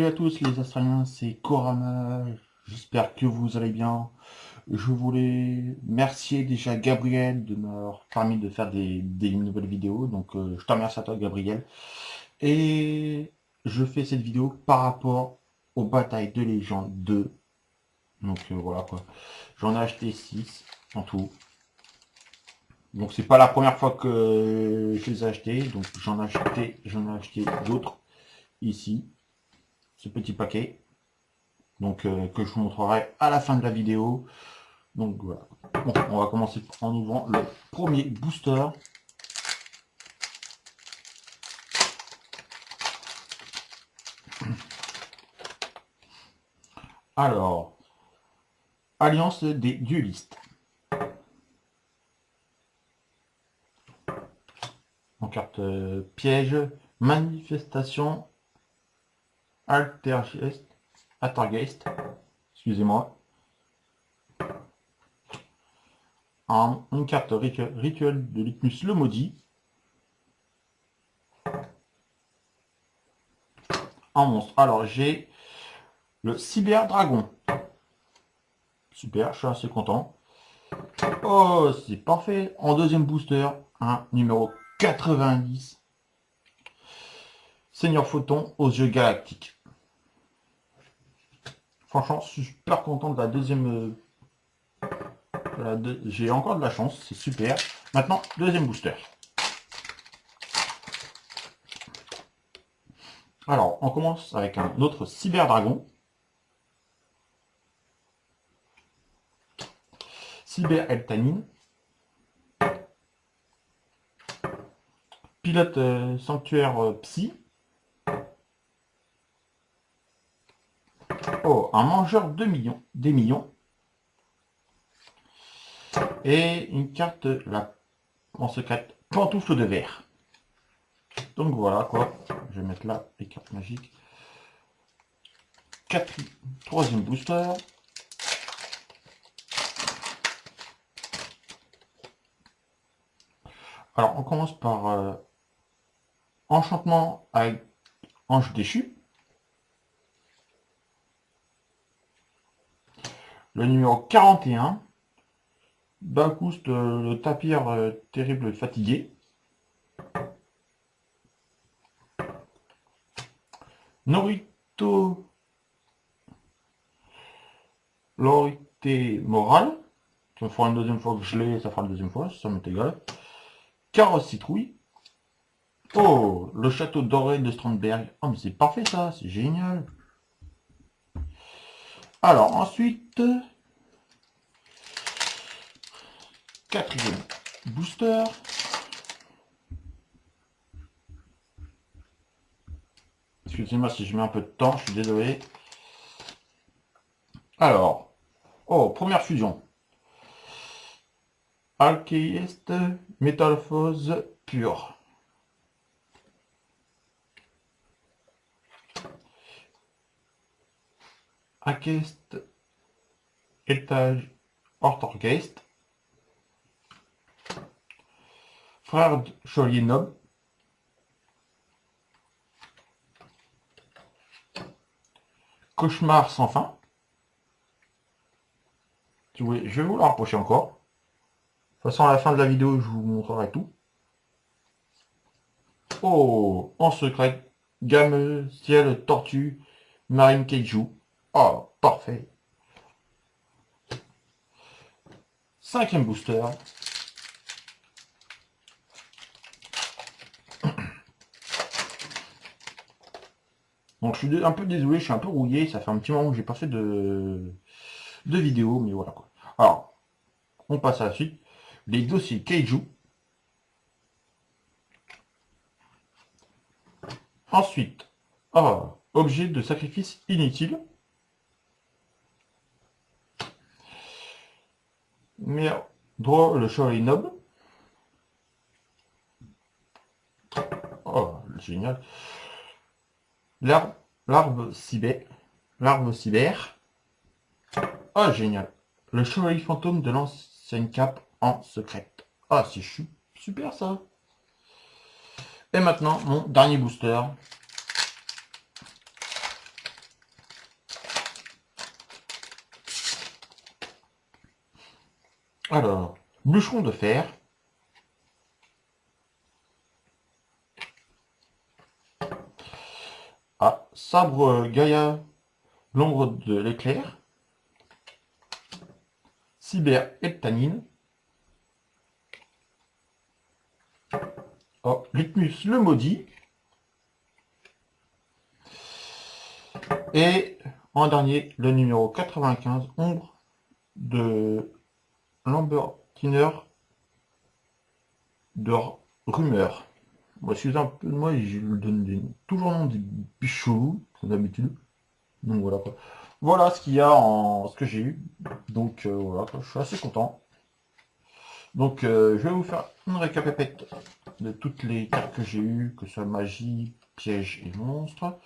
Salut à tous les Australiens, c'est Korama. J'espère que vous allez bien. Je voulais remercier déjà Gabriel de m'avoir permis de faire des, nouvelles vidéos. Donc euh, je te remercie à toi Gabriel. Et je fais cette vidéo par rapport aux batailles de légende 2. Donc euh, voilà quoi. J'en ai acheté 6 en tout. Donc c'est pas la première fois que je les ai achetés. Donc j'en ai acheté, j'en ai acheté d'autres ici. Ce petit paquet. Donc euh, que je vous montrerai à la fin de la vidéo. Donc voilà. on va commencer en ouvrant le premier booster. Alors, Alliance des duelistes. En carte euh, piège, manifestation, altergeist, altergeist, excusez-moi. une carte rituel de Litmus le maudit. Un monstre. Alors j'ai le Cyber Dragon. Super, je suis assez content. Oh, c'est parfait. En deuxième booster, un numéro 90. Seigneur Photon aux yeux galactiques. Franchement, je suis super content de la deuxième... Euh, j'ai encore de la chance, c'est super. Maintenant, deuxième booster. Alors, on commence avec un autre Cyber Dragon. Cyber Pilote euh, sanctuaire euh, psy. Oh, un mangeur de millions, des millions. Et une carte là, en secret, pantoufle de verre. Donc voilà quoi. Je vais mettre là les cartes magiques. troisième booster. Alors, on commence par euh, Enchantement avec Ange déchu. Le numéro 41. Bakoust, le tapir euh, terrible fatigué. Norito L'orité morale. Ça fera une deuxième fois que je l'ai, ça fera la deuxième fois, ça m'est égal. Carrosse citrouille. Oh, le château doré de Strandberg. Oh, mais c'est parfait ça, c'est génial. Alors, ensuite, quatrième booster. Excusez-moi si je mets un peu de temps, je suis désolé. Alors, oh, première fusion. Alchéiste, métamorphose pure. Alchéiste, étage, Ortorgeist. Frère Cholier Noble. Cauchemar sans fin. je vais vous le rapprocher encore. De toute façon, à la fin de la vidéo, je vous montrerai tout. Oh, en secret, gamme, ciel, tortue, marine kaiju. Oh, parfait. Cinquième booster. Donc je suis un peu désolé, je suis un peu rouillé, ça fait un petit moment que j'ai pas fait de, de vidéo, mais voilà quoi. Alors, on passe à la suite les dossiers Keiju. Ensuite, oh, objet de sacrifice inutile. Mais le chevalier noble. Oh, génial. L'arbre cyber. L'arbre cyber. Oh, génial. Le chevalier fantôme de l'ancienne cape en secrète. Ah, c'est super ça. Et maintenant, mon dernier booster. Alors, bûcheron de fer. Ah, sabre Gaïa, l'ombre de l'éclair. Cyber et Tanine. Oh, le maudit. Et en dernier, le numéro 95, Ombre de Lambertiner de Rumeur. Moi, je un peu de moi je lui donne toujours nom des bichots, comme d'habitude. Donc voilà quoi. Voilà ce qu'il y a en ce que j'ai eu. Donc euh, voilà, je suis assez content. Donc euh, je vais vous faire une récapépète de toutes les cartes que j'ai eues, que ce soit magie, piège et monstre.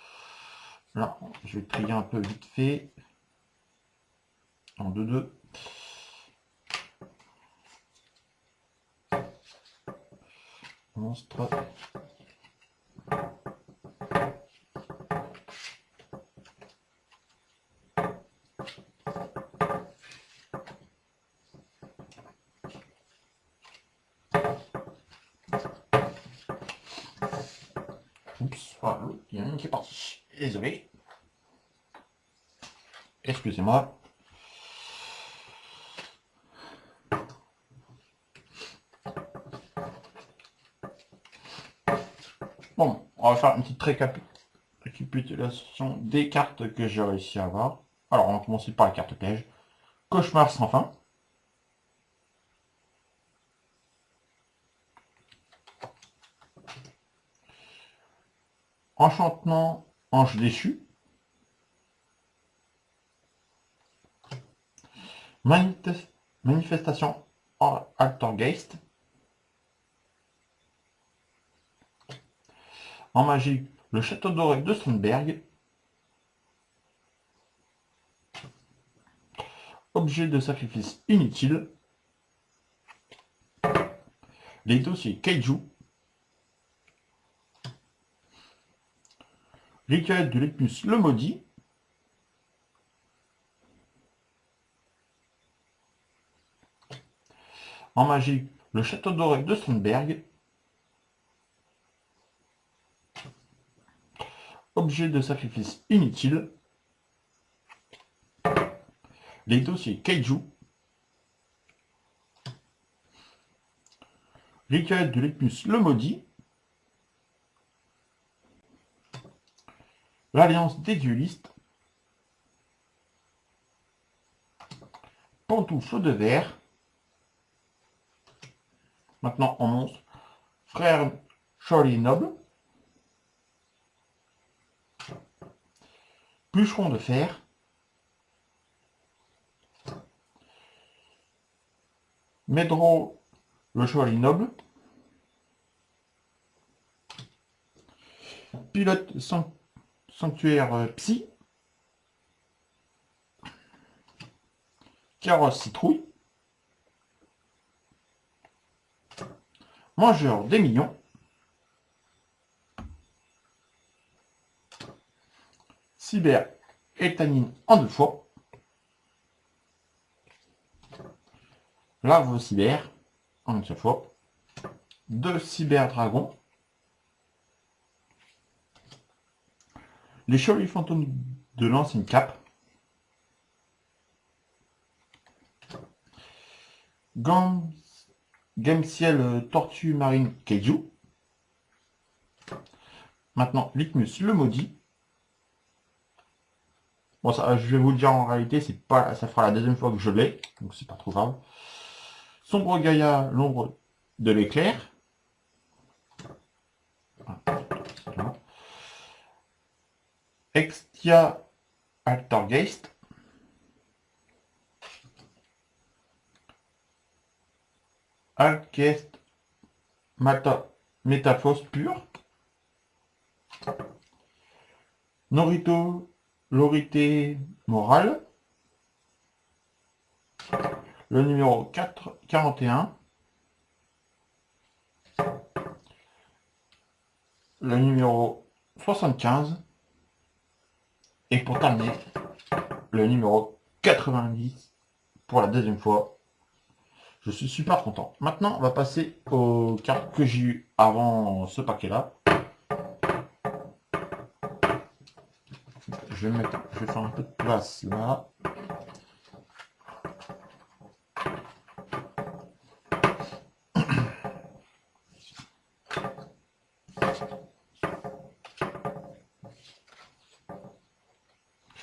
Là, je vais trier un peu vite fait. En 2-2. Monstre. Oups, il y en a une qui est partie. Désolé. Excusez-moi. Bon, on va faire une petite récapitulation des cartes que j'ai réussi à avoir. Alors, on va commencer par la carte piège. Cauchemar sans fin. Enchantement, ange déchu. Manifestation Altergeist. En magie, le château doré de Strindberg. Objet de sacrifice inutile. Les dossiers Kaiju. Rituel de l'Ecmus le maudit. En magie, le château doré de Strindberg. Objet de sacrifice inutile. Les dossiers Kaiju. Rituel de l'Ecmus le maudit. L'Alliance des duelistes. Pantoufle de verre. Maintenant, on monstre. Frère Charlie Noble. Bûcheron de fer. Medro le Chevalier Noble. Pilote Sanctuaire euh, Psy. Carrosse Citrouille. Mangeur des millions. Cyber et Tanine en deux fois. Larve cyber en une seule fois. Deux cyber dragons. Les chevaliers fantômes de l'ancienne cape. Gants Game Ciel euh, Tortue Marine Keiju. Maintenant, Litmus le maudit. Bon, ça, je vais vous le dire en réalité, c'est pas, ça fera la deuxième fois que je l'ai, donc c'est pas trop grave. Sombre Gaïa, l'ombre de l'éclair. Extia Altergeist. Alkest Métaphos pur. Norito Lorité morale. Le numéro 4, 41. Le numéro 75. Et pour terminer, le numéro 90 pour la deuxième fois. Je suis super content. Maintenant, on va passer aux cartes que j'ai eues avant ce paquet-là. Je vais, faire un peu de place là.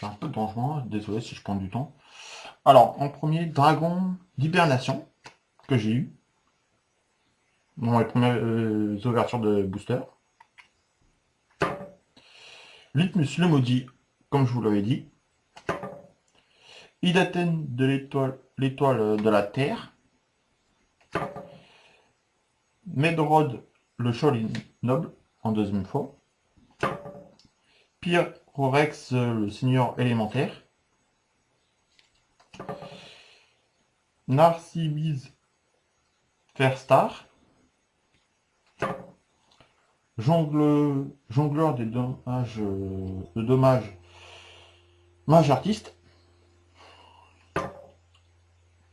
un peu de rangement, désolé si je prends du temps. Alors, en premier, Dragon d'hibernation, que j'ai eu. Dans les premières euh, ouvertures de booster. Litmus le maudit, comme je vous l'avais dit. Idaten de l'étoile de la Terre. Medrod le Cholin noble, en deuxième fois. Pierre Rorex, le seigneur élémentaire. Narcibise Fairstar. Jongle, jongleur des dommages, de dommages, mage artiste.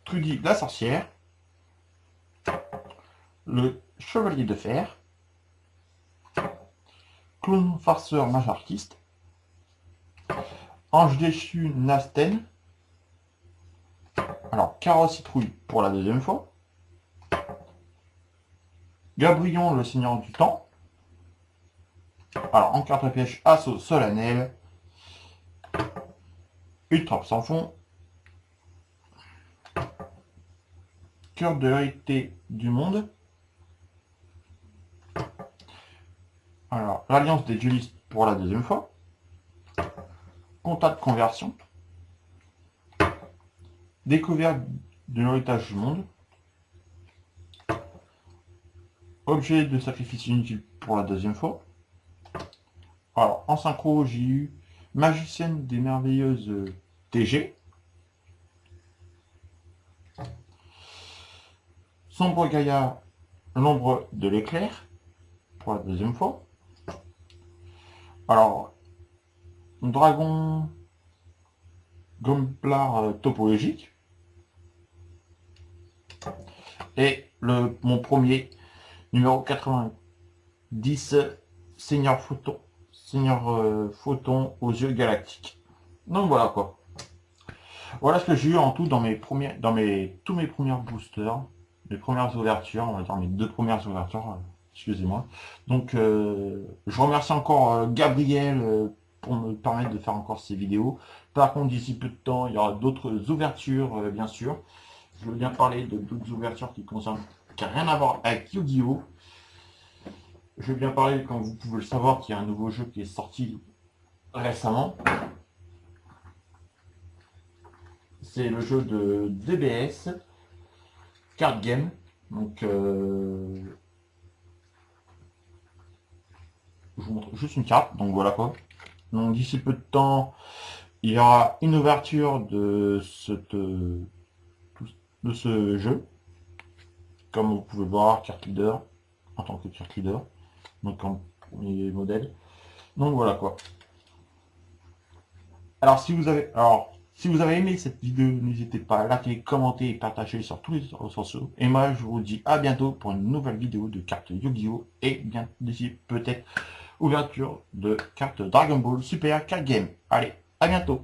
Trudy la sorcière. Le chevalier de fer. Clown farceur mage artiste. Ange déchu Nasten. Alors, carotte citrouille pour la deuxième fois. Gabrion, le seigneur du temps. Alors, en carte à pêche, assaut solennel. Ultra sans fond. Cœur de vérité du monde. Alors, l'alliance des duelistes pour la deuxième fois de conversion, découverte de l'héritage du monde, objet de sacrifice inutile pour la deuxième fois. Alors, en synchro, j'ai eu magicienne des merveilleuses TG, Sombre Gaïa, l'ombre de l'éclair, pour la deuxième fois. Alors, dragon Gomplar euh, topologique. Et le, mon premier, numéro 90, Seigneur Photon, Seigneur euh, Photon aux yeux galactiques. Donc voilà quoi. Voilà ce que j'ai eu en tout dans mes premiers, dans mes tous mes premiers boosters, mes premières ouvertures, on va dire mes deux premières ouvertures, euh, excusez-moi. Donc je remercie encore Gabriel pour me permettre de faire encore ces vidéos. Par contre, d'ici peu de temps, il y aura d'autres ouvertures, euh, bien sûr. Je veux bien parler de d'autres ouvertures qui concernent, qui rien à voir avec Yu-Gi-Oh! Je veux bien parler, comme vous pouvez le savoir, qu'il y a un nouveau jeu qui est sorti récemment. C'est le jeu de DBS, Card Game. Donc, euh, je vous montre juste une carte, donc voilà quoi. Donc d'ici peu de temps, il y aura une ouverture de, de ce jeu. Comme vous pouvez voir, carte leader, en tant que carte leader. Donc en premier modèle. Donc voilà quoi. Alors si vous avez alors si vous avez aimé cette vidéo, n'hésitez pas à liker, commenter et partager sur tous les réseaux sociaux. Et moi je vous dis à bientôt pour une nouvelle vidéo de cartes Yu-Gi-Oh! Et bien d'ici peut-être ouverture de carte Dragon Ball Super Card Game. Allez, à bientôt